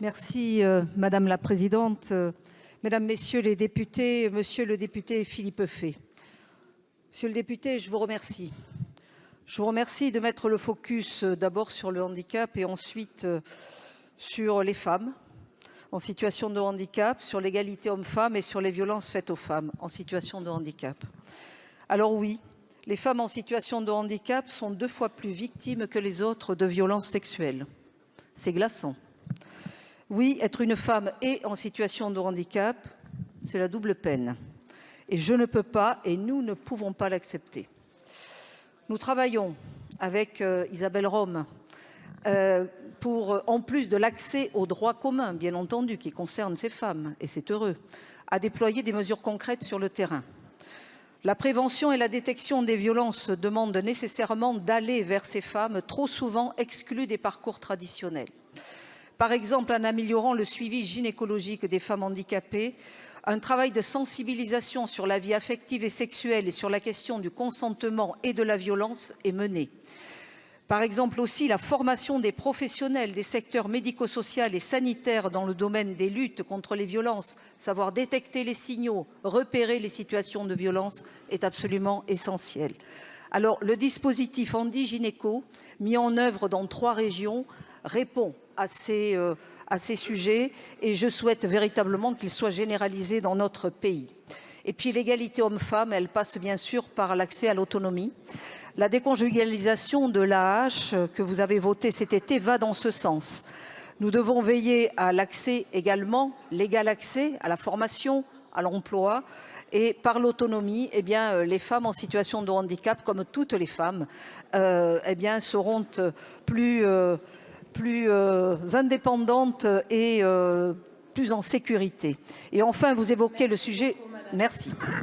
Merci euh, Madame la Présidente, euh, Mesdames, Messieurs les députés, Monsieur le député Philippe Fay. Monsieur le député, je vous remercie. Je vous remercie de mettre le focus euh, d'abord sur le handicap et ensuite sur les femmes en situation de handicap, sur l'égalité hommes-femmes et sur les violences faites aux femmes en situation de handicap. Alors oui, les femmes en situation de handicap sont deux fois plus victimes que les autres de violences sexuelles. C'est glaçant. Oui, être une femme et en situation de handicap, c'est la double peine. Et je ne peux pas, et nous ne pouvons pas l'accepter. Nous travaillons avec euh, Isabelle Rome euh, pour, euh, en plus de l'accès aux droits communs, bien entendu, qui concernent ces femmes, et c'est heureux, à déployer des mesures concrètes sur le terrain. La prévention et la détection des violences demandent nécessairement d'aller vers ces femmes trop souvent exclues des parcours traditionnels. Par exemple, en améliorant le suivi gynécologique des femmes handicapées, un travail de sensibilisation sur la vie affective et sexuelle et sur la question du consentement et de la violence est mené. Par exemple aussi la formation des professionnels des secteurs médico-social et sanitaires dans le domaine des luttes contre les violences, savoir détecter les signaux, repérer les situations de violence est absolument essentiel. Alors le dispositif Andy Gynéco, mis en œuvre dans trois régions, répond à ces, euh, à ces sujets et je souhaite véritablement qu'il soit généralisé dans notre pays. Et puis l'égalité homme-femme, elle passe bien sûr par l'accès à l'autonomie. La déconjugalisation de l'AH que vous avez voté cet été va dans ce sens. Nous devons veiller à l'accès également, l'égal accès à la formation, à l'emploi et par l'autonomie, eh bien, euh, les femmes en situation de handicap, comme toutes les femmes, euh, eh bien, seront plus, plus indépendantes et plus en sécurité. Et enfin, vous évoquez le sujet. Merci.